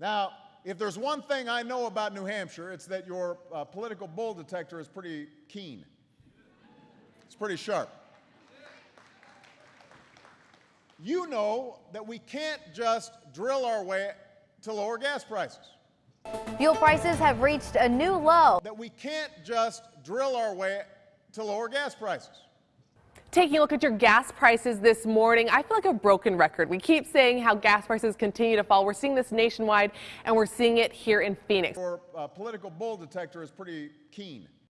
Now, if there's one thing I know about New Hampshire, it's that your uh, political bull detector is pretty keen. It's pretty sharp. You know that we can't just drill our way to lower gas prices. Fuel prices have reached a new low. That we can't just drill our way to lower gas prices. Taking a look at your gas prices this morning, I feel like a broken record. We keep saying how gas prices continue to fall. We're seeing this nationwide, and we're seeing it here in Phoenix. Your uh, political bull detector is pretty keen.